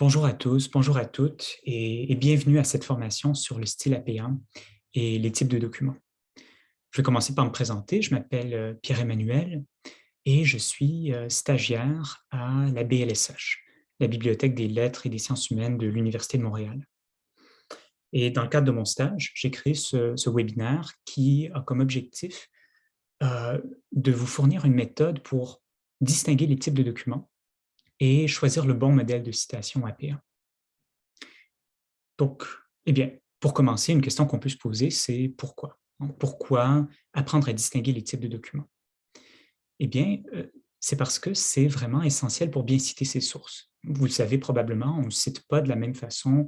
Bonjour à tous, bonjour à toutes et, bienvenue à cette formation sur le style APA et les types de documents. Je vais commencer par me présenter. Je m'appelle euh, Pierre-Emmanuel et je suis euh, stagiaire à la BLSH, la Bibliothèque des lettres et des sciences humaines de l'Université de Montréal. Et dans le cadre de mon stage, j'ai créé ce, ce, webinaire qui a comme objectif euh, de vous fournir une méthode pour distinguer les types de documents et choisir le bon modèle de citation APA. Donc, eh bien, pour commencer, une question qu'on peut se poser, c'est pourquoi? Pourquoi apprendre à distinguer les types de documents? Eh bien, euh, c'est parce que c'est vraiment essentiel pour bien citer ses sources. Vous le savez probablement, on ne cite pas de la même façon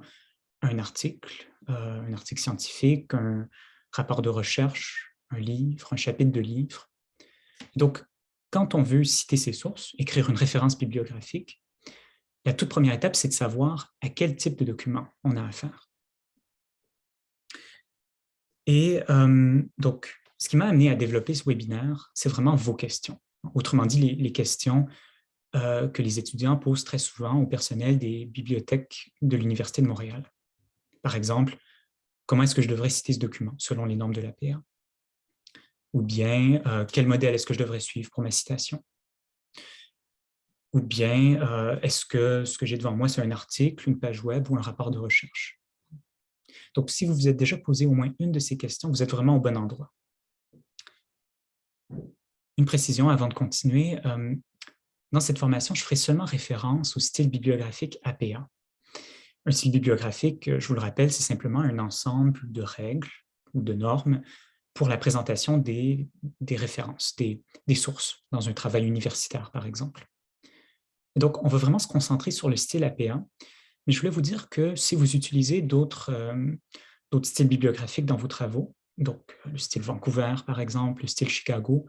un article, euh, un article scientifique, un rapport de recherche, un livre, un chapitre de livre. Donc, quand on veut citer ses sources, écrire une référence bibliographique, la toute première étape, c'est de savoir à quel type de document on a affaire. Et euh, donc, ce qui m'a amené à développer ce webinaire, c'est vraiment vos questions. Autrement dit, les, questions euh, que les étudiants posent très souvent au personnel des bibliothèques de l'Université de Montréal. Par exemple, comment est-ce que je devrais citer ce document selon les normes de l'APA? Ou bien, euh, quel modèle est-ce que je devrais suivre pour ma citation? Ou bien, euh, est-ce que ce que j'ai devant moi, c'est un article, une page web ou un rapport de recherche? Donc, si vous vous êtes déjà posé au moins une de ces questions, vous êtes vraiment au bon endroit. Une précision avant de continuer. Euh, dans cette formation, je ferai seulement référence au style bibliographique APA. Un style bibliographique, je vous le rappelle, c'est simplement un ensemble de règles ou de normes pour la présentation des, références, des, sources dans un travail universitaire, par exemple. donc, on va vraiment se concentrer sur le style APA, mais je voulais vous dire que si vous utilisez d'autres euh, styles bibliographiques dans vos travaux, donc le style Vancouver, par exemple, le style Chicago,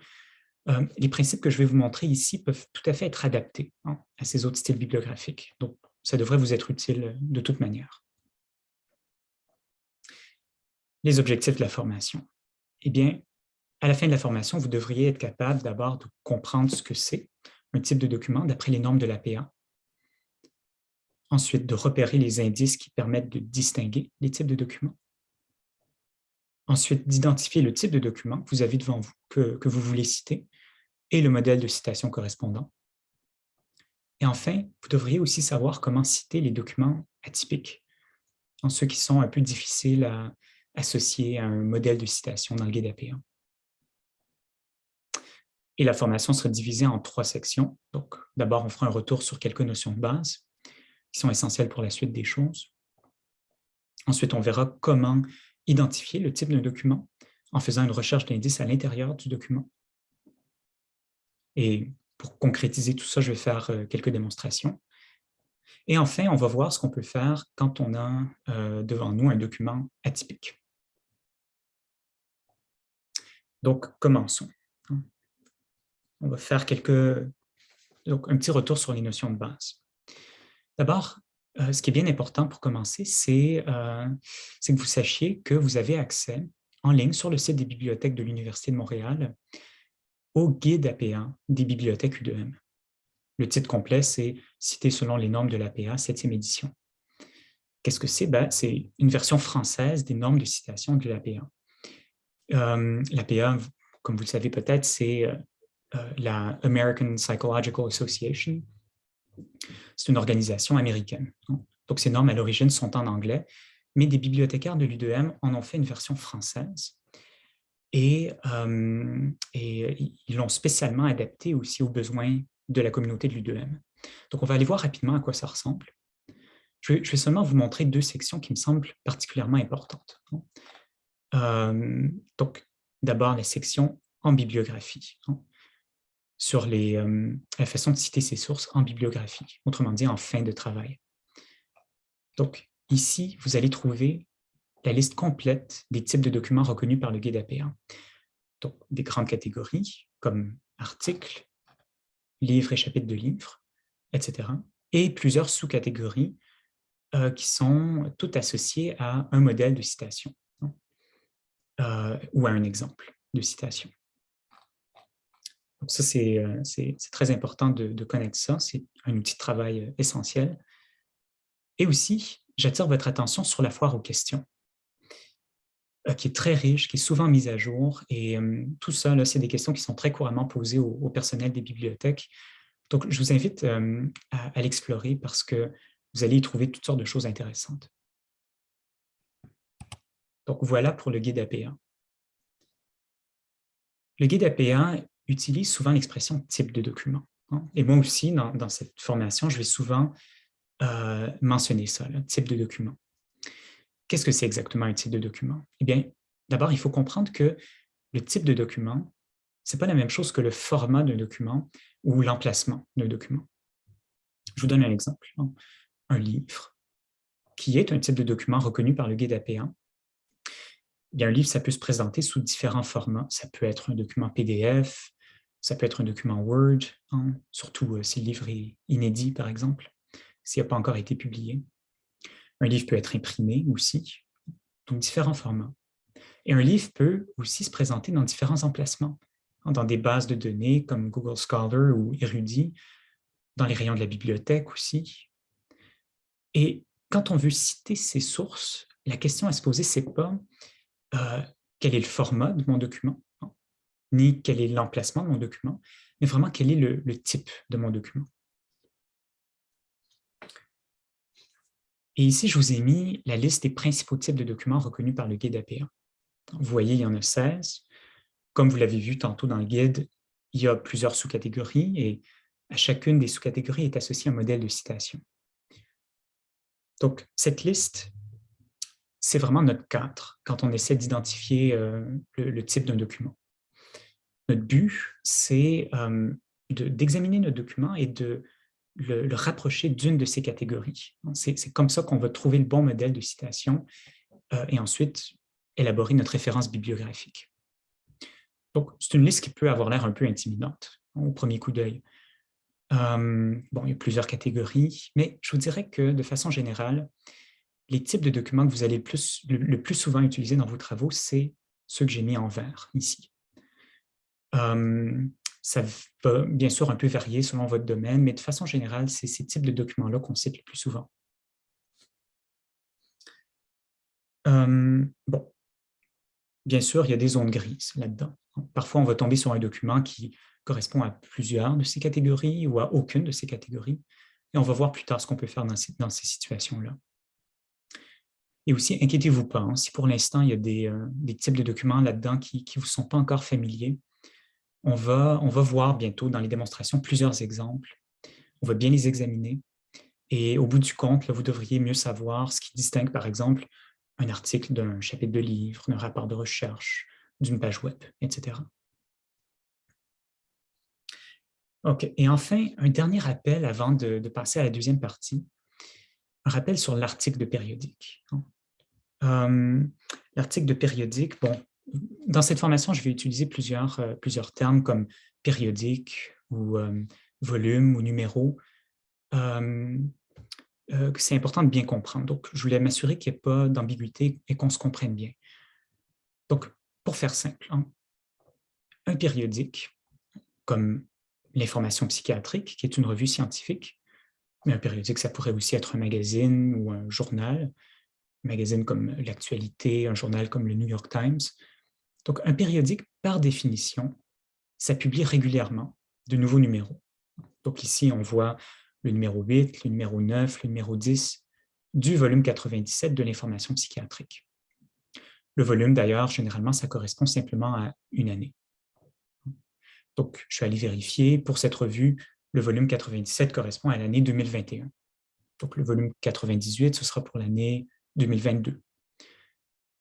euh, les principes que je vais vous montrer ici peuvent tout à fait être adaptés hein, à ces autres styles bibliographiques. Donc, ça devrait vous être utile de toute manière. Les objectifs de la formation eh bien, à la fin de la formation, vous devriez être capable d'abord de comprendre ce que c'est un type de document d'après les normes de l'APA. Ensuite, de repérer les indices qui permettent de distinguer les types de documents. Ensuite, d'identifier le type de document que vous avez devant vous, que, que vous voulez citer, et le modèle de citation correspondant. Et enfin, vous devriez aussi savoir comment citer les documents atypiques, ceux qui sont un peu difficiles à, associé à un modèle de citation dans le guide APA. Et la formation sera divisée en trois sections. Donc, d'abord, on fera un retour sur quelques notions de base qui sont essentielles pour la suite des choses. Ensuite, on verra comment identifier le type d'un document en faisant une recherche d'indices à l'intérieur du document. Et pour concrétiser tout ça, je vais faire euh, quelques démonstrations. Et enfin, on va voir ce qu'on peut faire quand on a euh, devant nous un document atypique. Donc, commençons. On va faire quelques, donc, un petit retour sur les notions de base. D'abord, euh, ce qui est bien important pour commencer, euh, c'est que vous sachiez que vous avez accès en ligne sur le site des bibliothèques de l'Université de Montréal au guide APA des bibliothèques U2M. Le titre complet, c'est « Cité selon les normes de l'APA, 7e édition ». Qu'est-ce que c'est? Ben, c'est une version française des normes de citation de l'APA. Euh, L'APA, comme vous le savez peut-être, c'est euh, euh, la American Psychological Association. C'est une organisation américaine. Donc, ces normes, à l'origine, sont en anglais, mais des bibliothécaires de l'UDM en ont fait une version française. Et, ils l'ont spécialement adapté aussi aux besoins de la communauté de l'UDM. Donc, on va aller voir rapidement à quoi ça ressemble. Je vais, seulement vous montrer deux sections qui me semblent particulièrement importantes. Euh, donc, d'abord, la section en bibliographie, hein, sur les, euh, la façon de citer ses sources en bibliographie, autrement dit en fin de travail. Donc, ici, vous allez trouver la liste complète des types de documents reconnus par le guide APA. Donc, des grandes catégories comme articles, livres et chapitres de livres, etc. Et plusieurs sous-catégories euh, qui sont toutes associées à un modèle de citation. Euh, ou à un exemple de citation. Donc ça, c'est euh, très important de, connaître ça. C'est un outil de travail euh, essentiel. Et aussi, j'attire votre attention sur la foire aux questions, euh, qui est très riche, qui est souvent mise à jour. Et tout ça, c'est des questions qui sont très couramment posées au, personnel des bibliothèques. Donc, je vous invite à, l'explorer parce que vous allez y trouver toutes sortes de choses intéressantes. Donc voilà pour le guide AP1. Le guide AP1 utilise souvent l'expression type de document. Hein? Et moi aussi, dans, cette formation, je vais souvent euh, mentionner ça, type de document. Qu'est-ce que c'est exactement un type de document? Eh bien, d'abord, il faut comprendre que le type de document, ce n'est pas la même chose que le format d'un document ou l'emplacement d'un document. Je vous donne un exemple. Hein. Un livre, qui est un type de document reconnu par le guide AP1, un livre, ça peut se présenter sous différents formats. Ça peut être un document PDF, ça peut être un document Word, hein, surtout euh, si le livre est inédit, par exemple, s'il n'a pas encore été publié. Un livre peut être imprimé aussi, donc différents formats. Et un livre peut aussi se présenter dans différents emplacements, hein, dans des bases de données comme Google Scholar ou Erudit, dans les rayons de la bibliothèque aussi. Et quand on veut citer ces sources, la question à se poser, c'est pas euh, quel est le format de mon document, hein, ni quel est l'emplacement de mon document, mais vraiment quel est le type de mon document. Et ici, je vous ai mis la liste des principaux types de documents reconnus par le guide APA. Vous voyez, il y en a 16. Comme vous l'avez vu tantôt dans le guide, il y a plusieurs sous-catégories et à chacune des sous-catégories est associé un modèle de citation. Donc, cette liste, c'est vraiment notre cadre quand on essaie d'identifier euh, le, type d'un document. Notre but, c'est euh, d'examiner notre document et de le, rapprocher d'une de ces catégories. C'est comme ça qu'on va trouver le bon modèle de citation euh, et ensuite élaborer notre référence bibliographique. Donc, c'est une liste qui peut avoir l'air un peu intimidante hein, au premier coup d'œil. Bon, il y a plusieurs catégories, mais je vous dirais que de façon générale, les types de documents que vous allez le plus, souvent utiliser dans vos travaux, c'est ceux que j'ai mis en vert ici. Euh, ça va bien sûr un peu varier selon votre domaine, mais de façon générale, c'est ces types de documents-là qu'on cite le plus souvent. bon, bien sûr, il y a des zones grises là-dedans. Parfois, on va tomber sur un document qui correspond à plusieurs de ces catégories ou à aucune de ces catégories. Et on va voir plus tard ce qu'on peut faire dans ces situations-là. Et aussi, inquiétez-vous pas, hein, si pour l'instant, il y a des, euh, types de documents là-dedans qui ne vous sont pas encore familiers, on va, on va voir bientôt dans les démonstrations plusieurs exemples. On va bien les examiner. Et au bout du compte, vous devriez mieux savoir ce qui distingue, par exemple, un article d'un chapitre de livre, d'un rapport de recherche, d'une page web, etc. OK. Et enfin, un dernier rappel avant de, passer à la deuxième partie, un rappel sur l'article de périodique. Euh, l'article de périodique, bon, dans cette formation, je vais utiliser plusieurs, euh, plusieurs termes comme périodique ou euh, volume ou numéro. C'est important de bien comprendre. Donc, je voulais m'assurer qu'il n'y ait pas d'ambiguïté et qu'on se comprenne bien. Donc, pour faire simple, hein, un périodique, comme l'information psychiatrique, qui est une revue scientifique, mais un périodique, ça pourrait aussi être un magazine ou un journal, magazine comme l'actualité, un journal comme le New York Times, donc, un périodique, par définition, ça publie régulièrement de nouveaux numéros. Donc ici, on voit le numéro 8, le numéro 9, le numéro 10 du volume 97 de l'information psychiatrique. Le volume, d'ailleurs, généralement, ça correspond simplement à une année. Donc, je suis allé vérifier. Pour cette revue, le volume 97 correspond à l'année 2021. Donc, le volume 98, ce sera pour l'année 2022.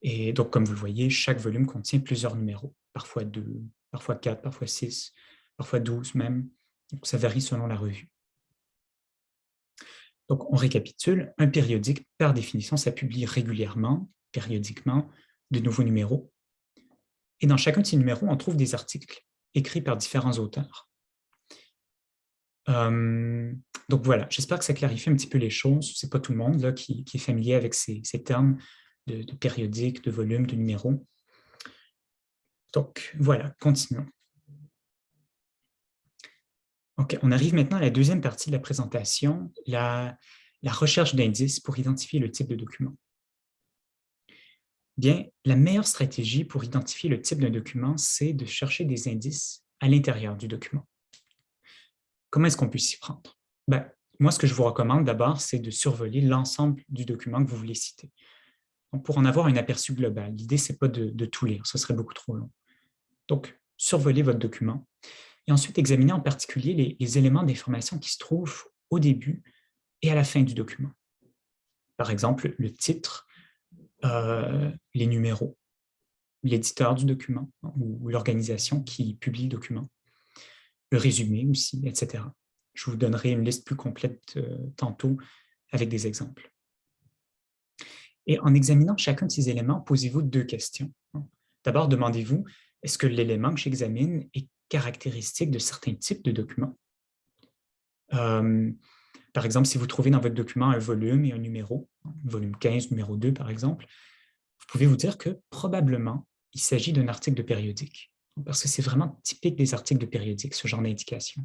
Et donc, comme vous le voyez, chaque volume contient plusieurs numéros, parfois deux, parfois quatre, parfois six, parfois douze même. Donc, ça varie selon la revue. Donc, on récapitule. Un périodique, par définition, ça publie régulièrement, périodiquement, de nouveaux numéros. Et dans chacun de ces numéros, on trouve des articles écrits par différents auteurs. Euh, donc voilà, j'espère que ça clarifie un petit peu les choses. Ce n'est pas tout le monde qui, est familier avec ces termes de, périodique, de volume, de numéro. Donc, voilà, continuons. OK, on arrive maintenant à la deuxième partie de la présentation, la, la recherche d'indices pour identifier le type de document. Bien, la meilleure stratégie pour identifier le type d'un document, c'est de chercher des indices à l'intérieur du document. Comment est-ce qu'on peut s'y prendre? Ben, moi, ce que je vous recommande d'abord, c'est de survoler l'ensemble du document que vous voulez citer. pour en avoir un aperçu global, l'idée, ce n'est pas de, tout lire, ce serait beaucoup trop long. Donc, survolez votre document et ensuite examinez en particulier les, les éléments d'information qui se trouvent au début et à la fin du document. Par exemple, le titre, euh, les numéros, l'éditeur du document ou l'organisation qui publie le document, le résumé aussi, etc. Je vous donnerai une liste plus complète euh, tantôt avec des exemples. Et en examinant chacun de ces éléments, posez-vous deux questions. D'abord, demandez-vous, est-ce que l'élément que j'examine est caractéristique de certains types de documents? Euh, par exemple, si vous trouvez dans votre document un volume et un numéro, volume 15, numéro 2 par exemple, vous pouvez vous dire que probablement il s'agit d'un article de périodique, parce que c'est vraiment typique des articles de périodique, ce genre d'indication.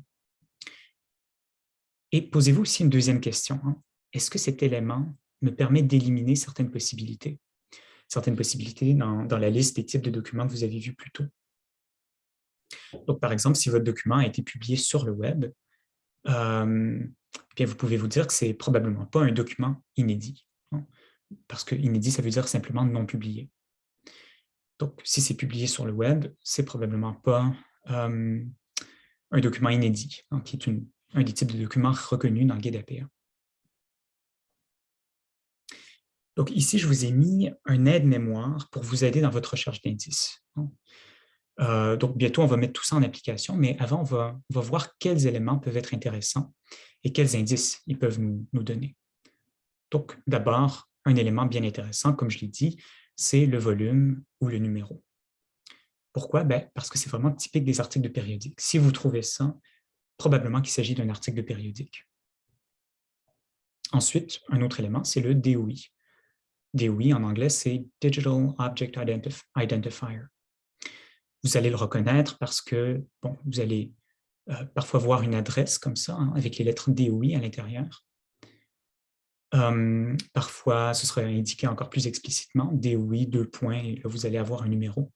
Et posez-vous aussi une deuxième question. Hein. Est-ce que cet élément me permet d'éliminer certaines possibilités? Certaines possibilités dans, la liste des types de documents que vous avez vus plus tôt? Donc, par exemple, si votre document a été publié sur le web, euh, bien, vous pouvez vous dire que ce n'est probablement pas un document inédit. Hein, parce que inédit, ça veut dire simplement non publié. Donc, si c'est publié sur le web, c'est probablement pas euh, un document inédit, hein, qui est un des types de documents reconnus dans le guide APA. Donc ici, je vous ai mis un aide-mémoire pour vous aider dans votre recherche d'indices. Euh, donc, bientôt, on va mettre tout ça en application, mais avant, on va, voir quels éléments peuvent être intéressants et quels indices ils peuvent nous, donner. Donc, d'abord, un élément bien intéressant, comme je l'ai dit, c'est le volume ou le numéro. Pourquoi? Ben, parce que c'est vraiment typique des articles de périodique. Si vous trouvez ça, probablement qu'il s'agit d'un article de périodique. Ensuite, un autre élément, c'est le DOI. DOI, en anglais, c'est Digital Object Identifier vous allez le reconnaître parce que vous allez euh, parfois voir une adresse comme ça, hein, avec les lettres DOI à l'intérieur. Hum, parfois, ce serait indiqué encore plus explicitement, DOI, deux points, et là, vous allez avoir un numéro.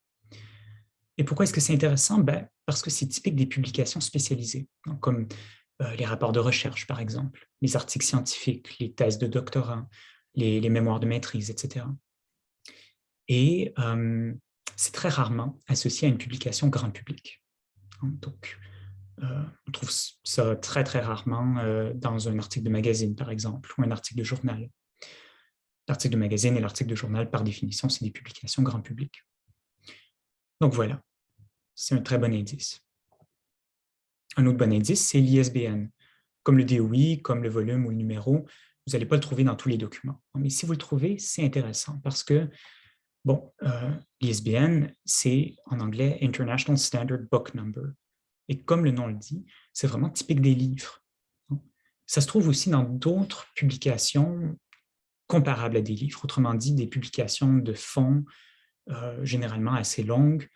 Et pourquoi est-ce que c'est intéressant? Ben, parce que c'est typique des publications spécialisées, comme euh, les rapports de recherche, par exemple, les articles scientifiques, les thèses de doctorat, les, mémoires de maîtrise, etc. Et hum, c'est très rarement associé à une publication grand public. Hein, donc, euh, on trouve ça très, très rarement euh, dans un article de magazine, par exemple, ou un article de journal. L'article de magazine et l'article de journal, par définition, c'est des publications grand public. Donc voilà, c'est un très bon indice. Un autre bon indice, c'est l'ISBN. Comme le DOI, comme le volume ou le numéro, vous n'allez pas le trouver dans tous les documents. Mais si vous le trouvez, c'est intéressant parce que Bon, euh, l'ISBN, c'est en anglais International Standard Book Number. Et comme le nom le dit, c'est vraiment typique des livres. Ça se trouve aussi dans d'autres publications comparables à des livres, autrement dit, des publications de fond euh, généralement assez longues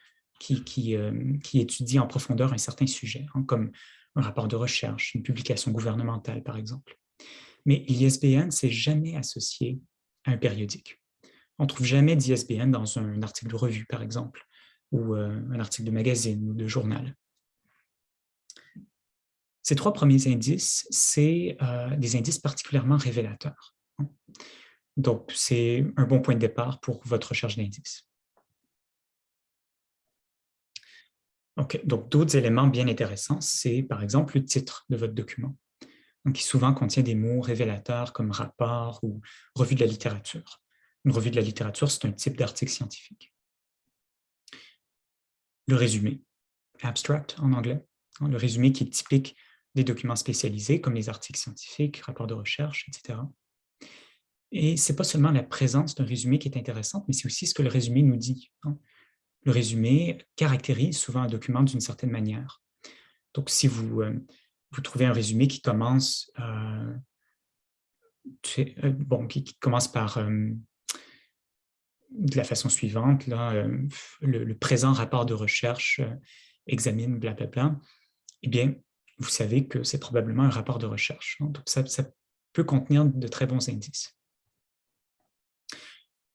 euh, qui, étudient en profondeur un certain sujet, hein, comme un rapport de recherche, une publication gouvernementale, par exemple. Mais l'ISBN, c'est jamais associé à un périodique. On ne trouve jamais d'ISBN dans un article de revue, par exemple, ou euh, un article de magazine ou de journal. Ces trois premiers indices, c'est euh, des indices particulièrement révélateurs. Donc, c'est un bon point de départ pour votre recherche d'indices. Donc d'autres éléments bien intéressants, c'est par exemple le titre de votre document, qui souvent contient des mots révélateurs comme rapport ou revue de la littérature. Une revue de la littérature, c'est un type d'article scientifique. Le résumé, abstract en anglais, hein, le résumé qui est typique des documents spécialisés comme les articles scientifiques, rapports de recherche, etc. Et ce n'est pas seulement la présence d'un résumé qui est intéressante, mais c'est aussi ce que le résumé nous dit. Le résumé caractérise souvent un document d'une certaine manière. Donc, si vous, euh, vous trouvez un résumé qui commence, euh, euh, bon, qui, commence par de la façon suivante, là, le, présent rapport de recherche examine blablabla, eh bien, vous savez que c'est probablement un rapport de recherche. Hein. Donc, ça, peut contenir de très bons indices.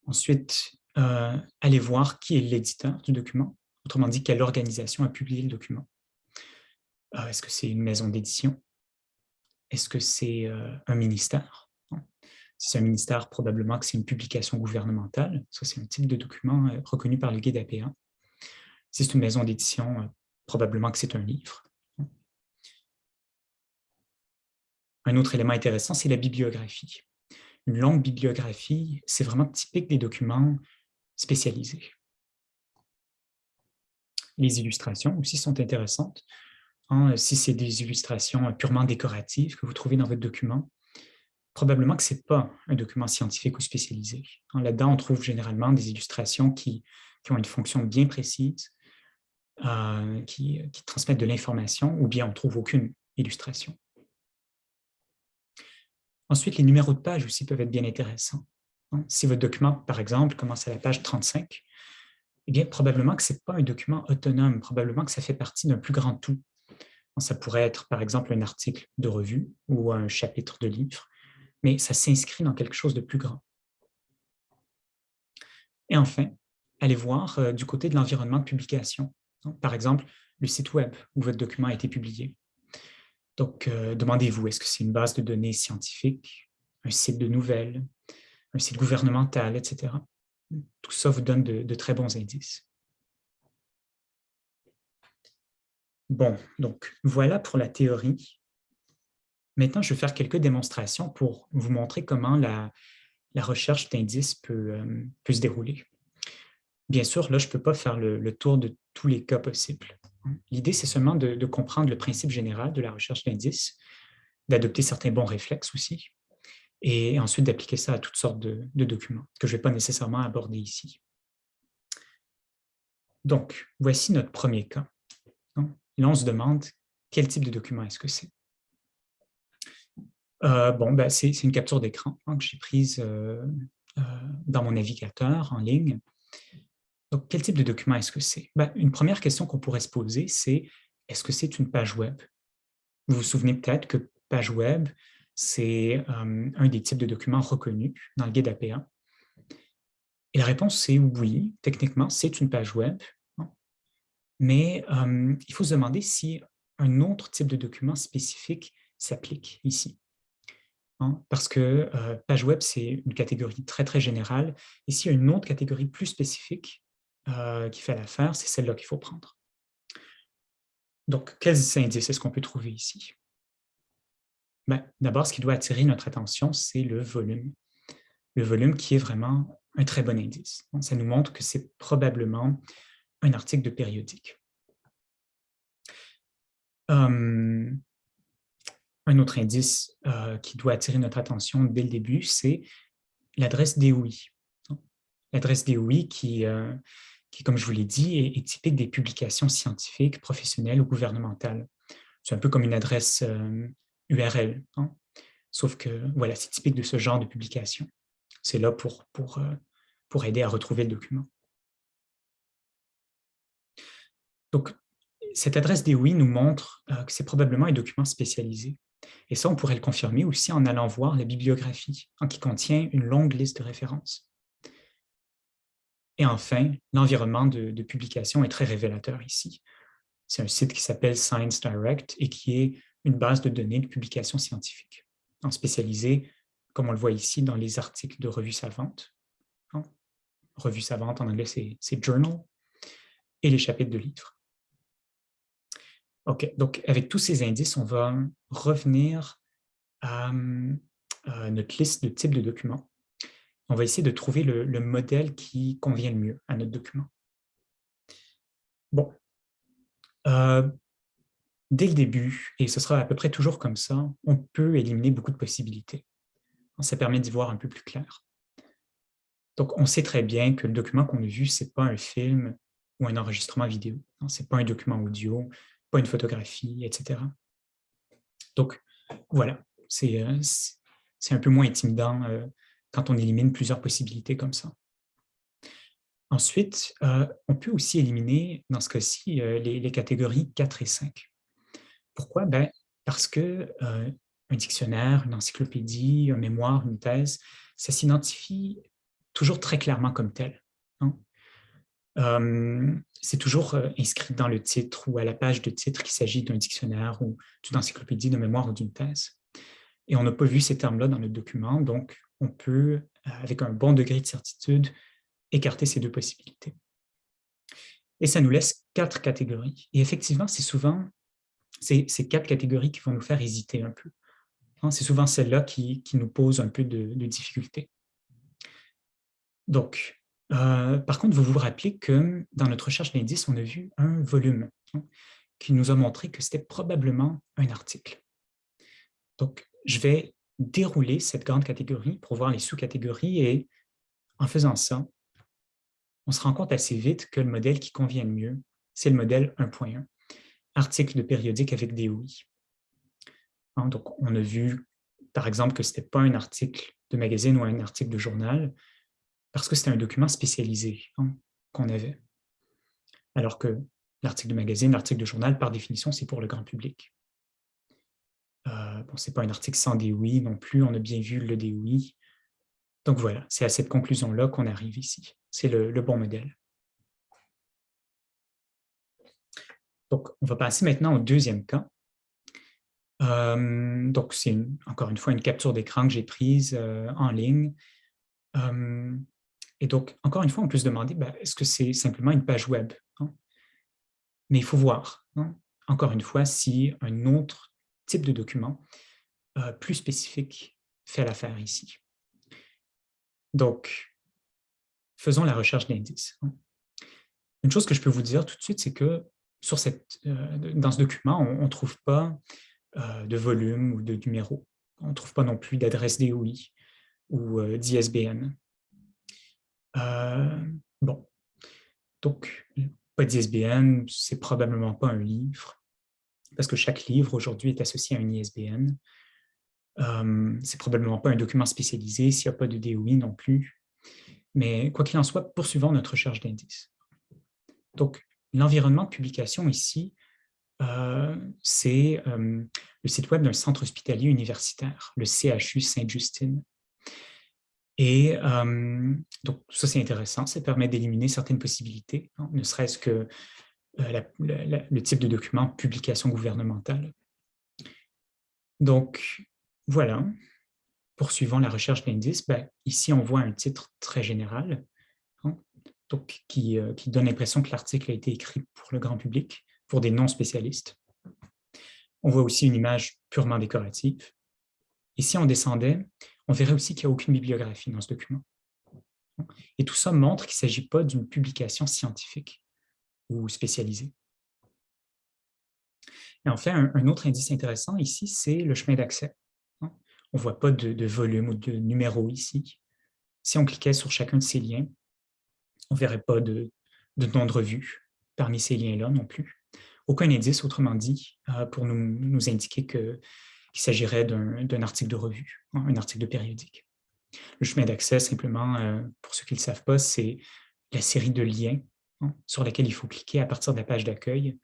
Ensuite, euh, allez voir qui est l'éditeur du document, autrement dit, quelle organisation a publié le document. Euh, est-ce que c'est une maison d'édition? Est-ce que c'est euh, un ministère? Si c'est un ministère, probablement que c'est une publication gouvernementale. Ça, c'est un type de document reconnu par le guide APA. Si c'est une maison d'édition, probablement que c'est un livre. Un autre élément intéressant, c'est la bibliographie. Une longue bibliographie, c'est vraiment typique des documents spécialisés. Les illustrations aussi sont intéressantes. Hein, si c'est des illustrations purement décoratives que vous trouvez dans votre document, probablement que ce n'est pas un document scientifique ou spécialisé. Hein, là-dedans, on trouve généralement des illustrations qui, ont une fonction bien précise, euh, qui, qui transmettent de l'information, ou bien on ne trouve aucune illustration. Ensuite, les numéros de page aussi peuvent être bien intéressants. Si votre document, par exemple, commence à la page 35, eh bien, probablement que ce n'est pas un document autonome, probablement que ça fait partie d'un plus grand tout. Ça pourrait être, par exemple, un article de revue ou un chapitre de livre, mais ça s'inscrit dans quelque chose de plus grand. Et enfin, allez voir euh, du côté de l'environnement de publication. Par exemple, le site web où votre document a été publié. Donc, euh, demandez-vous, est-ce que c'est une base de données scientifique, un site de nouvelles, un site gouvernemental, etc. Tout ça vous donne de, très bons indices. Bon, donc voilà pour la théorie. Maintenant, je vais faire quelques démonstrations pour vous montrer comment la, recherche d'indices euh, peut, se dérouler. Bien sûr, là, je ne peux pas faire le tour de tous les cas possibles. L'idée, c'est seulement de, comprendre le principe général de la recherche d'indices, d'adopter certains bons réflexes aussi, et ensuite d'appliquer ça à toutes sortes de, documents que je ne vais pas nécessairement aborder ici. Donc, voici notre premier cas. Là, on se demande quel type de document est-ce que c'est. Euh, bon, ben, c'est une capture d'écran que j'ai prise euh, euh, dans mon navigateur en ligne. Donc, quel type de document est-ce que c'est? Ben, une première question qu'on pourrait se poser, c'est est-ce que c'est une page web? Vous vous souvenez peut-être que page web, c'est euh, un des types de documents reconnus dans le guide APA. Et la réponse, c'est oui, techniquement, c'est une page web. Mais euh, il faut se demander si un autre type de document spécifique s'applique ici. Parce que euh, page web, c'est une catégorie très, très générale. Et s'il y a une autre catégorie plus spécifique, qui fait l'affaire, c'est celle-là qu'il faut prendre. Donc, quels indices est-ce qu'on peut trouver ici? Ben, D'abord, ce qui doit attirer notre attention, c'est le volume. Le volume qui est vraiment un très bon indice. ça nous montre que c'est probablement un article de périodique. Hum, un autre indice euh, qui doit attirer notre attention dès le début, c'est l'adresse DOI. L'adresse DOI qui, euh, qui, comme je vous l'ai dit, est, typique des publications scientifiques, professionnelles ou gouvernementales. C'est un peu comme une adresse URL, hein. sauf que voilà, c'est typique de ce genre de publication. C'est là pour, pour, euh, pour aider à retrouver le document. Donc, cette adresse DOI nous montre euh, que c'est probablement un document spécialisé. Et ça, on pourrait le confirmer aussi en allant voir la bibliographie, hein, qui contient une longue liste de références. Et enfin, l'environnement de, publication est très révélateur ici. C'est un site qui s'appelle Science Direct et qui est une base de données de publication scientifique, en spécialisé, comme on le voit ici, dans les articles de revues savantes. Hein? Revue savante, en anglais, c'est journal, et les chapitres de livres. OK, donc avec tous ces indices, on va revenir à notre liste de types de documents on va essayer de trouver le, modèle qui convient le mieux à notre document. Bon, euh, dès le début, et ce sera à peu près toujours comme ça, on peut éliminer beaucoup de possibilités. Ça permet d'y voir un peu plus clair. Donc, on sait très bien que le document qu'on a vu, ce n'est pas un film ou un enregistrement vidéo. Ce n'est pas un document audio, pas une photographie, etc. Donc, voilà, c'est euh, un peu moins intimidant euh, quand on élimine plusieurs possibilités comme ça. Ensuite, euh, on peut aussi éliminer, dans ce cas-ci, les, catégories 4 et 5. Pourquoi? Ben, parce que euh, un dictionnaire, une encyclopédie, un mémoire, une thèse, ça s'identifie toujours très clairement comme tel. Hein. c'est toujours inscrit dans le titre ou à la page de titre qu'il s'agit d'un dictionnaire ou d'une encyclopédie, de mémoire ou d'une thèse. Et on n'a pas vu ces termes-là dans le document, donc on peut, avec un bon degré de certitude, écarter ces deux possibilités. Et ça nous laisse quatre catégories. Et effectivement, c'est souvent ces, quatre catégories qui vont nous faire hésiter un peu. Hein, c'est souvent celles-là qui, nous posent un peu de, de difficulté. Donc, euh, par contre, vous vous rappelez que dans notre recherche d'indices, on a vu un volume hein, qui nous a montré que c'était probablement un article. Donc, je vais dérouler cette grande catégorie pour voir les sous-catégories et en faisant ça, on se rend compte assez vite que le modèle qui convient le mieux, c'est le modèle 1.1, article de périodique avec des. Hein, donc, on a vu, par exemple, que ce n'était pas un article de magazine ou un article de journal, parce que c'était un document spécialisé hein, qu'on avait. Alors que l'article de magazine, l'article de journal, par définition, c'est pour le grand public. Euh, bon, ce n'est pas un article sans des oui non plus, on a bien vu le des oui. Donc voilà, c'est à cette conclusion-là qu'on arrive ici. C'est le, bon modèle. Donc, on va passer maintenant au deuxième cas. Euh, donc, c'est encore une fois une capture d'écran que j'ai prise euh, en ligne. Euh, et donc, encore une fois, on peut se demander, ben, est-ce que c'est simplement une page web? Hein? Mais il faut voir, hein, encore une fois, si un autre type de document plus spécifique fait l'affaire ici. Donc, faisons la recherche d'indices. Hein. Une chose que je peux vous dire tout de suite, c'est que sur euh, dans ce document, on ne trouve pas euh, de volume ou de numéro. On ne trouve pas non plus d'adresse DOI ou euh, d'ISBN. bon, donc, pas d'ISBN, c'est probablement pas un livre, parce que chaque livre aujourd'hui est associé à un ISBN. c'est probablement pas un document spécialisé s'il n'y a pas de DOI non plus. Mais quoi qu'il en soit, poursuivons notre recherche d'indices. Donc, l'environnement de publication ici, euh, c'est euh, le site web d'un centre hospitalier universitaire, le CHU Sainte-Justine. Et euh, donc, ça, c'est intéressant, ça permet d'éliminer certaines possibilités, hein, ne serait-ce que le type de document publication gouvernementale. Donc, voilà, poursuivant la recherche d'indices, ben, ici, on voit un titre très général, donc, qui, euh, qui, donne l'impression que l'article a été écrit pour le grand public, pour des non-spécialistes. On voit aussi une image purement décorative. Et si on descendait, on verrait aussi qu'il n'y a aucune bibliographie dans ce document. Et tout ça montre qu'il ne s'agit pas d'une publication scientifique ou spécialisée. Et enfin, un autre indice intéressant ici, c'est le chemin d'accès. On ne voit pas de, volume ou de numéro ici. Si on cliquait sur chacun de ces liens, on ne verrait pas de, nom de revue parmi ces liens-là non plus. Aucun indice, autrement dit, euh, pour nous, indiquer qu'il s'agirait d'un article de revue, hein, un article de périodique. Le chemin d'accès, simplement, euh, pour ceux qui ne le savent pas, c'est la série de liens hein, sur laquelle il faut cliquer à partir de la page d'accueil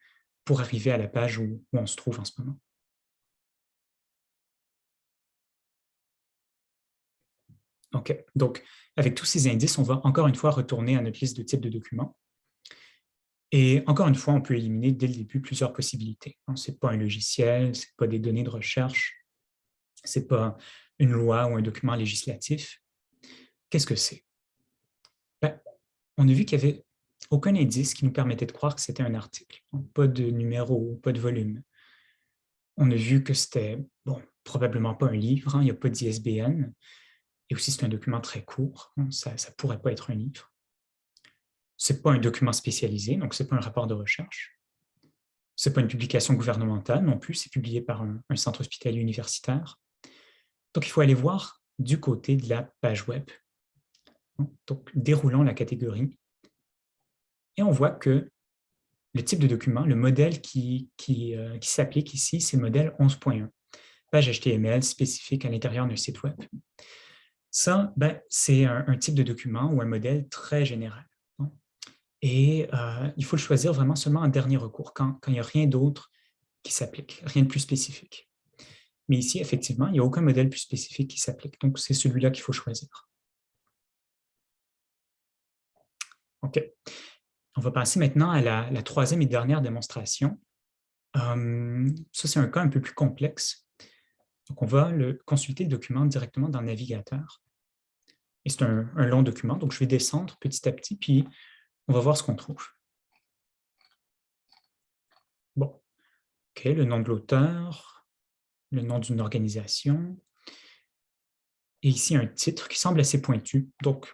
pour arriver à la page où on se trouve en ce moment. OK. Donc, avec tous ces indices, on va encore une fois retourner à notre liste de types de documents. Et encore une fois, on peut éliminer dès le début plusieurs possibilités. Ce n'est pas un logiciel, ce n'est pas des données de recherche, ce n'est pas une loi ou un document législatif. Qu'est-ce que c'est? Ben, on a vu qu'il n'y avait aucun indice qui nous permettait de croire que c'était un article. Pas de numéro, pas de volume. On a vu que c'était, bon, probablement pas un livre, hein, il n'y a pas d'ISBN, et aussi, c'est un document très court, hein, ça ne pourrait pas être un livre. Ce n'est pas un document spécialisé, donc ce n'est pas un rapport de recherche. Ce n'est pas une publication gouvernementale non plus, c'est publié par un, centre hospitalier universitaire. Donc, il faut aller voir du côté de la page web. Donc, déroulons la catégorie. Et on voit que le type de document, le modèle qui, qui, euh, qui s'applique ici, c'est le modèle 11.1, page HTML spécifique à l'intérieur d'un site web. Ça, ben, c'est un, type de document ou un modèle très général. Et euh, il faut le choisir vraiment seulement en dernier recours, quand, il n'y a rien d'autre qui s'applique, rien de plus spécifique. Mais ici, effectivement, il n'y a aucun modèle plus spécifique qui s'applique. Donc, c'est celui-là qu'il faut choisir. OK. On va passer maintenant à la, troisième et dernière démonstration. Euh, ça, c'est un cas un peu plus complexe. Donc, on va le, consulter le document directement dans le navigateur. Et c'est un, long document, donc je vais descendre petit à petit, puis on va voir ce qu'on trouve. Bon, OK, le nom de l'auteur, le nom d'une organisation, et ici un titre qui semble assez pointu. Donc,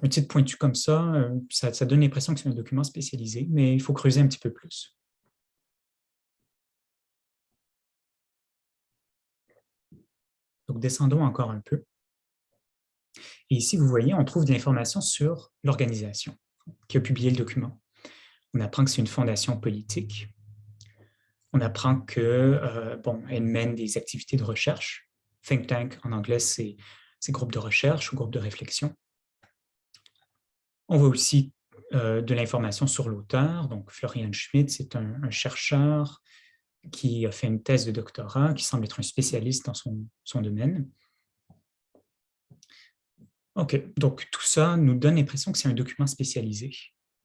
un titre pointu comme ça, euh, ça, ça donne l'impression que c'est un document spécialisé, mais il faut creuser un petit peu plus. Donc, descendons encore un peu. Et ici, vous voyez, on trouve de l'information sur l'organisation qui a publié le document. On apprend que c'est une fondation politique. On apprend que euh, bon, elle mène des activités de recherche. Think tank, en anglais, c'est groupe de recherche ou groupe de réflexion. On voit aussi euh, de l'information sur l'auteur. Donc, Florian Schmidt, c'est un, chercheur qui a fait une thèse de doctorat, qui semble être un spécialiste dans son, domaine. OK, donc tout ça nous donne l'impression que c'est un document spécialisé.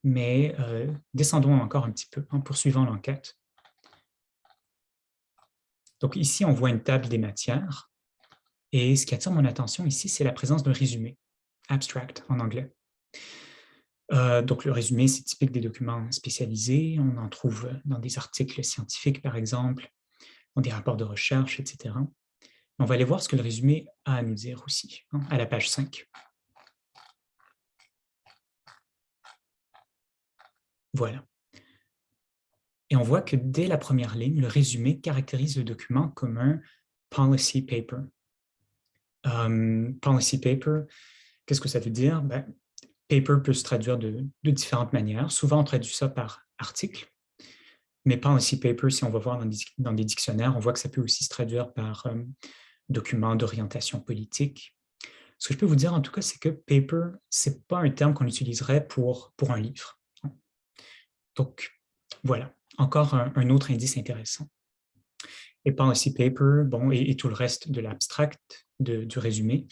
Mais euh, descendons encore un petit peu en poursuivant l'enquête. Donc ici, on voit une table des matières. Et ce qui attire mon attention ici, c'est la présence d'un résumé, abstract en anglais. Euh, donc le résumé, c'est typique des documents spécialisés. On en trouve dans des articles scientifiques, par exemple, dans des rapports de recherche, etc. On va aller voir ce que le résumé a à nous dire aussi, hein, à la page 5. Voilà. Et on voit que dès la première ligne, le résumé caractérise le document comme un policy paper. Um, policy paper, qu'est-ce que ça veut dire? Ben, paper peut se traduire de, différentes manières. Souvent, on traduit ça par article. Mais policy paper, si on va voir dans des, dictionnaires, on voit que ça peut aussi se traduire par um, document d'orientation politique. Ce que je peux vous dire, en tout cas, c'est que paper, ce n'est pas un terme qu'on utiliserait pour, pour un livre. Donc, voilà, encore un, autre indice intéressant. Et Policy Paper, bon, et, tout le reste de l'abstract, du résumé,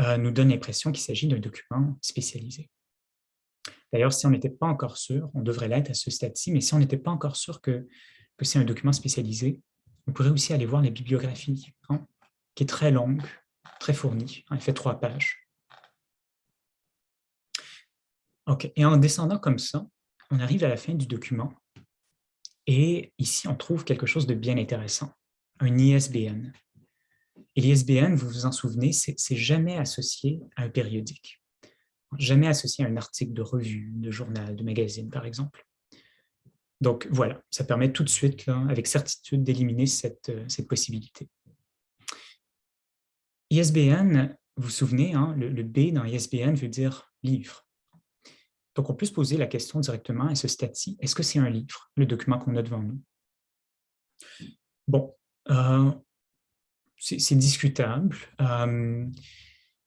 euh, nous donne l'impression qu'il s'agit d'un document spécialisé. D'ailleurs, si on n'était pas encore sûr, on devrait l'être à ce stade-ci, mais si on n'était pas encore sûr que, c'est un document spécialisé, on pourrait aussi aller voir la bibliographie, hein, qui est très longue, très fournie, elle fait trois pages. OK, et en descendant comme ça, on arrive à la fin du document et ici, on trouve quelque chose de bien intéressant, un ISBN. Et l'ISBN, vous vous en souvenez, c'est jamais associé à un périodique, jamais associé à un article de revue, de journal, de magazine, par exemple. Donc voilà, ça permet tout de suite, avec certitude, d'éliminer cette, euh, cette, possibilité. ISBN, vous vous souvenez, hein, le, B dans ISBN veut dire livre. Donc, on peut se poser la question directement à ce stade-ci, est-ce que c'est un livre, le document qu'on a devant nous? Bon, euh, c'est discutable. Euh,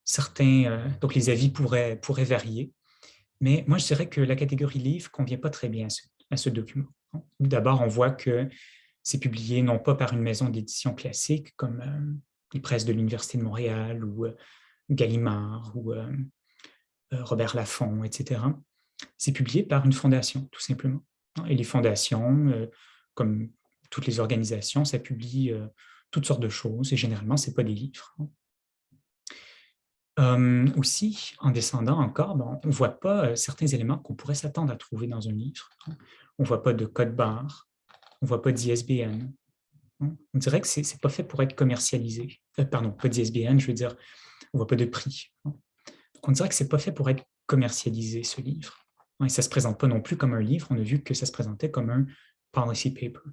certains, euh, donc les avis pourraient, varier, mais moi je dirais que la catégorie livre ne convient pas très bien à ce, document. D'abord, on voit que c'est publié non pas par une maison d'édition classique comme les presses de l'Université de Montréal ou Gallimard ou Robert Laffont, etc c'est publié par une fondation, tout simplement. Et les fondations, euh, comme toutes les organisations, ça publie euh, toutes sortes de choses, et généralement, ce n'est pas des livres. Euh, aussi, en descendant encore, ben, on ne voit pas certains éléments qu'on pourrait s'attendre à trouver dans un livre. On ne voit pas de code barre, on ne voit pas d'ISBN. On dirait que ce n'est pas fait pour être commercialisé. pardon, pas d'ISBN, je veux dire, on ne voit pas de prix. on dirait que ce n'est pas fait pour être commercialisé, ce livre. Et ça ne se présente pas non plus comme un livre, on a vu que ça se présentait comme un policy paper.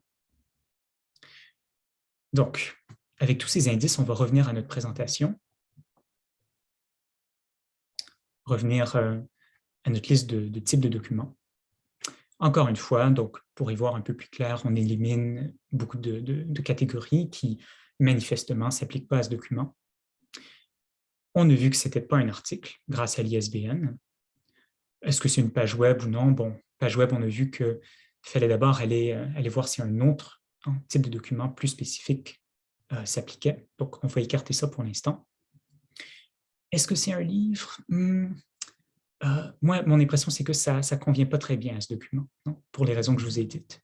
Donc, avec tous ces indices, on va revenir à notre présentation, revenir euh, à notre liste de, types de documents. Encore une fois, donc pour y voir un peu plus clair, on élimine beaucoup de, catégories qui manifestement ne s'appliquent pas à ce document. On a vu que ce n'était pas un article grâce à l'ISBN. Est-ce que c'est une page web ou non? Bon, page web, on a vu qu'il fallait d'abord aller, euh, aller voir si y a type de document plus spécifique s'appliquait. Donc, on va écarter ça pour l'instant. Est-ce que c'est un livre? Hmm, Moi, mon impression, c'est que ça ne convient pas très bien à ce document, pour les raisons que je vous ai dites.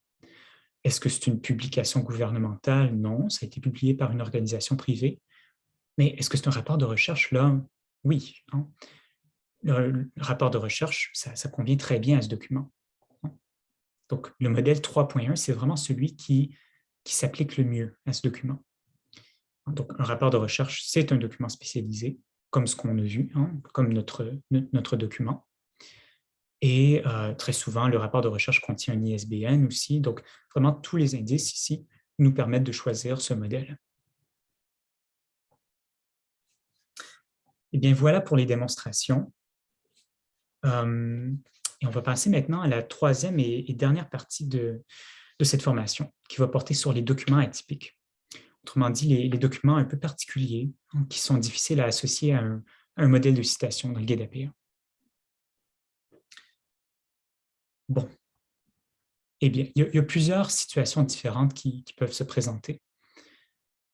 Est-ce que c'est une publication gouvernementale? Non, ça a été publié par une organisation privée. Mais est-ce que c'est un rapport de recherche? Là, oui. Hein. Le, rapport de recherche, ça, convient très bien à ce document. Hein. Donc, le modèle 3.1, c'est vraiment celui qui, qui s'applique le mieux à ce document. Donc, un rapport de recherche, c'est un document spécialisé, comme ce qu'on a vu, hein, comme notre, notre document. Et euh, très souvent, le rapport de recherche contient un ISBN aussi. Donc, vraiment, tous les indices ici nous permettent de choisir ce modèle. Et eh bien, voilà pour les démonstrations. Euh, et on va passer maintenant à la troisième et, dernière partie de, cette formation, qui va porter sur les documents atypiques. Autrement dit, les, documents un peu particuliers, hein, qui sont difficiles à associer à un, modèle de citation dans le guide APA. Bon. Eh bien, il y, a, plusieurs situations différentes qui, peuvent se présenter.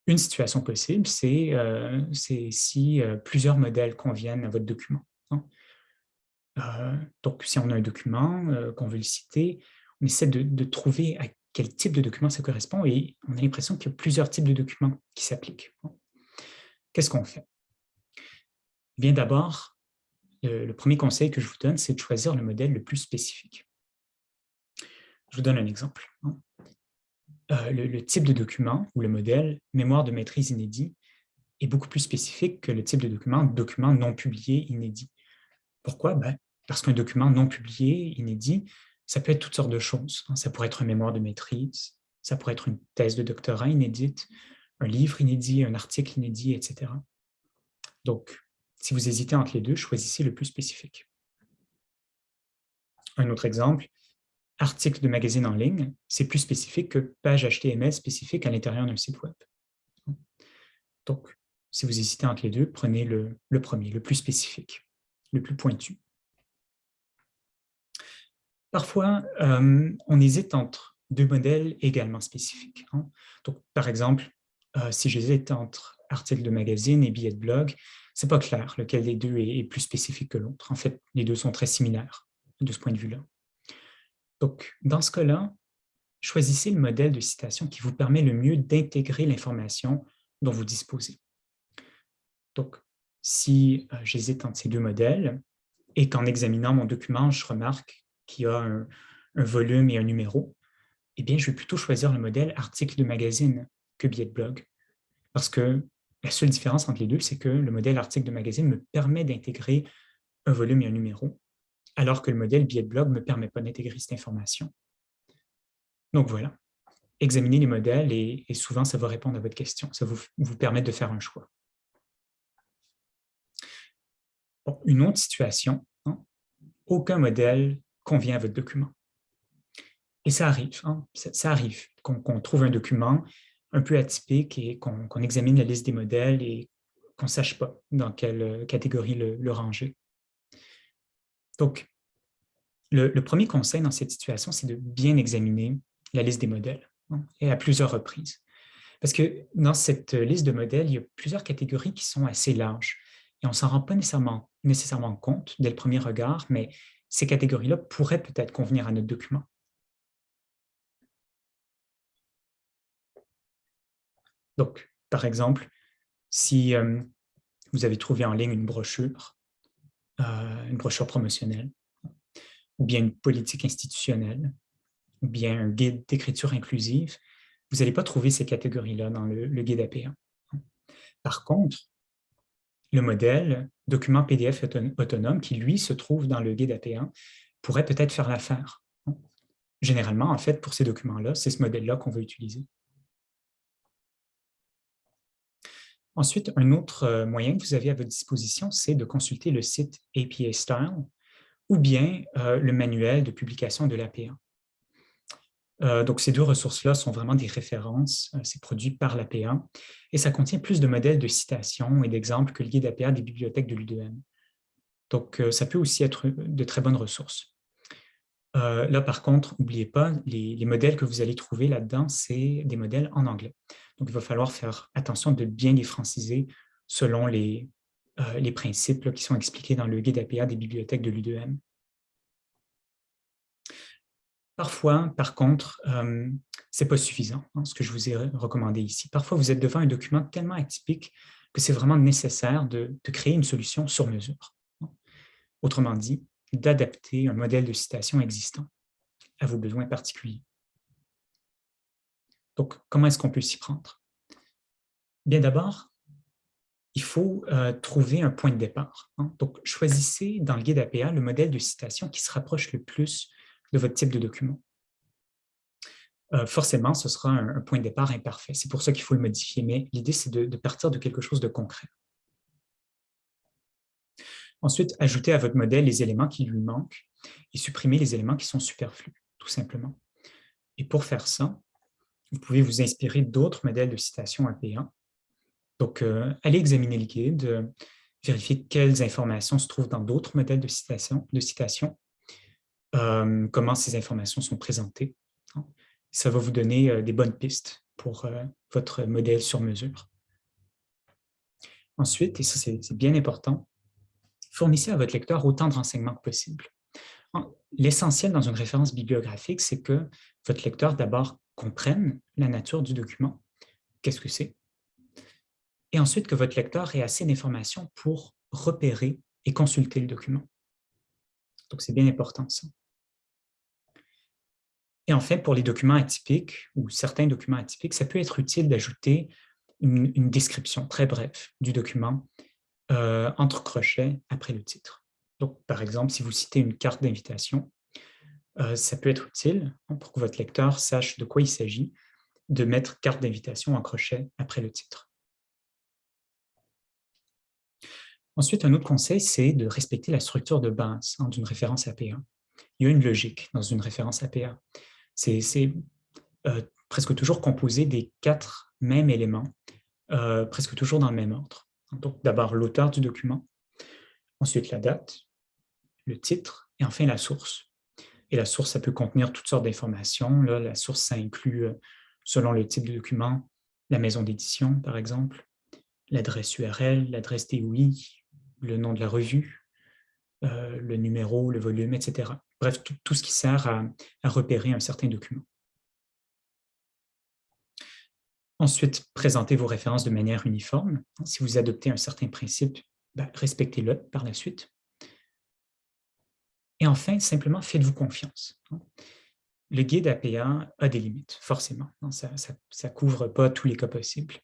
Une situation possible, c'est euh, si euh, plusieurs modèles conviennent à votre document. Hein. Euh, donc, si on a un document qu'on veut le citer, on essaie de, trouver à quel type de document ça correspond et on a l'impression qu'il y a plusieurs types de documents qui s'appliquent. Qu'est-ce qu'on fait? Eh bien, d'abord, le premier conseil que je vous donne, c'est de choisir le modèle le plus spécifique. Je vous donne un exemple. Euh, le, type de document ou le modèle mémoire de maîtrise inédit est beaucoup plus spécifique que le type de document document non publié inédit. Pourquoi? Ben, parce qu'un document non publié inédit, ça peut être toutes sortes de choses. Hein. Ça pourrait être un mémoire de maîtrise, ça pourrait être une thèse de doctorat inédite, un livre inédit, un article inédit, etc. Donc, si vous hésitez entre les deux, choisissez le plus spécifique. Un autre exemple, article de magazine en ligne, c'est plus spécifique que page HTML spécifique à l'intérieur d'un site web. Donc, si vous hésitez entre les deux, prenez le, premier, le plus spécifique, le plus pointu. Parfois, euh, on hésite entre deux modèles également spécifiques. Hein. Donc, par exemple, euh, si j'hésite entre article de magazine et billet de blog, ce n'est pas clair lequel des deux est plus spécifique que l'autre. En fait, les deux sont très similaires de ce point de vue-là. Donc, dans ce cas-là, choisissez le modèle de citation qui vous permet le mieux d'intégrer l'information dont vous disposez. Donc, si euh, j'hésite entre ces deux modèles et qu'en examinant mon document, je remarque qu'il y a un, volume et un numéro, eh bien, je vais plutôt choisir le modèle article de magazine que billet de blog. Parce que la seule différence entre les deux, c'est que le modèle article de magazine me permet d'intégrer un volume et un numéro, alors que le modèle billet de blog ne me permet pas d'intégrer cette information. Donc voilà, examinez les modèles et, souvent ça va répondre à votre question, ça vous, vous permet de faire un choix. une autre situation, hein, aucun modèle convient à votre document. Et ça arrive, hein, ça, arrive qu'on trouve un document un peu atypique et qu'on examine la liste des modèles et qu'on ne sache pas dans quelle catégorie le ranger. Donc, le, premier conseil dans cette situation, c'est de bien examiner la liste des modèles, hein, et à plusieurs reprises. Parce que dans cette liste de modèles, il y a plusieurs catégories qui sont assez larges, et on ne s'en rend pas nécessairement, nécessairement compte dès le premier regard, mais ces catégories-là pourraient peut-être convenir à notre document. Donc, par exemple, si euh, vous avez trouvé en ligne une brochure euh, une brochure promotionnelle, ou bien une politique institutionnelle, ou bien un guide d'écriture inclusive, vous n'allez pas trouver ces catégories-là dans le, guide APA. Par contre, le modèle document PDF autonome qui, lui, se trouve dans le guide APA, pourrait peut-être faire l'affaire. Généralement, en fait, pour ces documents-là, c'est ce modèle-là qu'on veut utiliser. Ensuite, un autre euh, moyen que vous avez à votre disposition, c'est de consulter le site APA Style ou bien euh, le manuel de publication de l'APA. Euh, donc, ces deux ressources-là sont vraiment des références, c'est produit par l'APA, et ça contient plus de modèles de citations et d'exemples que le guide APA des bibliothèques de l'UDM. Donc, ça peut aussi être de très bonnes ressources. là, par contre, n'oubliez pas, les, les, modèles que vous allez trouver là-dedans, c'est des modèles en anglais. Donc, il va falloir faire attention de bien les franciser selon les, euh, les principes qui sont expliqués dans le guide APA des bibliothèques de l'U2M. Parfois, par contre, euh, ce n'est pas suffisant, hein, ce que je vous ai recommandé ici. Parfois, vous êtes devant un document tellement atypique que c'est vraiment nécessaire de, créer une solution sur mesure. Autrement dit, d'adapter un modèle de citation existant à vos besoins particuliers. Donc, comment est-ce qu'on peut s'y prendre? Bien d'abord, il faut euh, trouver un point de départ. Hein. Donc, choisissez dans le guide APA le modèle de citation qui se rapproche le plus de votre type de document. Euh, forcément, ce sera un, point de départ imparfait. C'est pour ça qu'il faut le modifier, mais l'idée, c'est de, partir de quelque chose de concret. Ensuite, ajoutez à votre modèle les éléments qui lui manquent et supprimez les éléments qui sont superflus, tout simplement. Et pour faire ça, vous pouvez vous inspirer d'autres modèles de citation APA. Donc, euh, allez examiner le guide, euh, vérifier quelles informations se trouvent dans d'autres modèles de citation, de citation euh, comment ces informations sont présentées. Ça va vous donner euh, des bonnes pistes pour euh, votre modèle sur mesure. Ensuite, et ça c'est bien important, fournissez à votre lecteur autant de renseignements que possible. L'essentiel dans une référence bibliographique, c'est que votre lecteur d'abord comprenne la nature du document, qu'est-ce que c'est, et ensuite que votre lecteur ait assez d'informations pour repérer et consulter le document. Donc, c'est bien important ça. Et enfin, pour les documents atypiques ou certains documents atypiques, ça peut être utile d'ajouter une, description très brève du document euh, entre crochets après le titre. Donc, par exemple, si vous citez une carte d'invitation, euh, ça peut être utile hein, pour que votre lecteur sache de quoi il s'agit de mettre carte d'invitation en crochet après le titre. Ensuite, un autre conseil, c'est de respecter la structure de base hein, d'une référence APA. Il y a une logique dans une référence APA c'est euh, presque toujours composé des quatre mêmes éléments, euh, presque toujours dans le même ordre. Donc, d'abord l'auteur du document, ensuite la date, le titre et enfin la source. Et la source, ça peut contenir toutes sortes d'informations. La source, ça inclut, euh, selon le type de document, la maison d'édition, par exemple, l'adresse URL, l'adresse DOI, le nom de la revue, le numéro, le volume, etc. Bref, tout, ce qui sert à, repérer un certain document. Ensuite, présentez vos références de manière uniforme. Si vous adoptez un certain principe, ben, respectez-le par la suite. Et enfin, simplement, faites-vous confiance. Le guide APA a des limites, forcément. Ça ne couvre pas tous les cas possibles.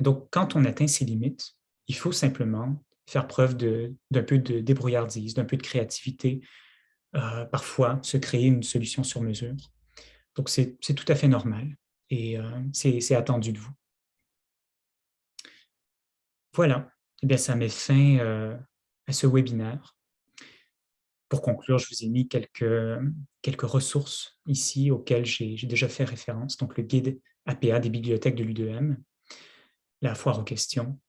donc, quand on atteint ces limites, il faut simplement faire preuve d'un peu de débrouillardise, d'un peu de créativité, euh, parfois se créer une solution sur mesure. Donc, c'est tout à fait normal et euh, c'est attendu de vous. Voilà, eh bien, ça met fin euh, à ce webinaire. Pour conclure, je vous ai mis quelques, quelques ressources ici auxquelles j'ai déjà fait référence. Donc, le guide APA des bibliothèques de l'U2M, la foire aux questions,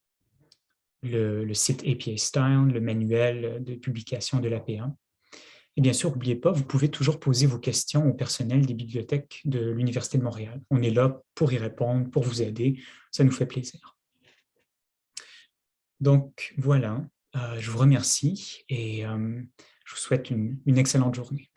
le, le, site APA Style, le manuel de publication de l'APA, et bien sûr, n'oubliez pas, vous pouvez toujours poser vos questions au personnel des bibliothèques de l'Université de Montréal. On est là pour y répondre, pour vous aider. Ça nous fait plaisir. Donc voilà, euh, je vous remercie et euh, je vous souhaite une excellente journée.